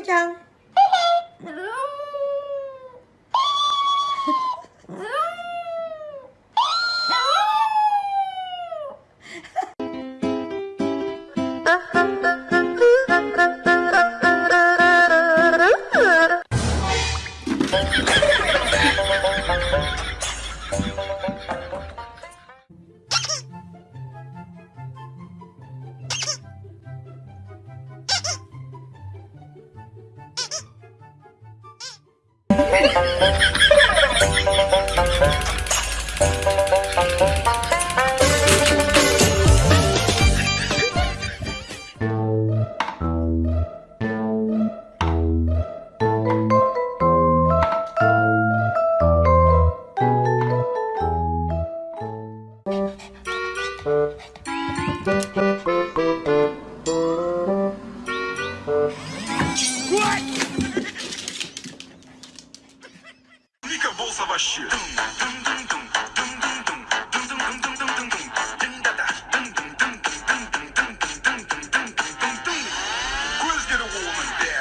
nữa chăng Ha ha ha! Tukan. dica vou savashi. Quiz get a woman.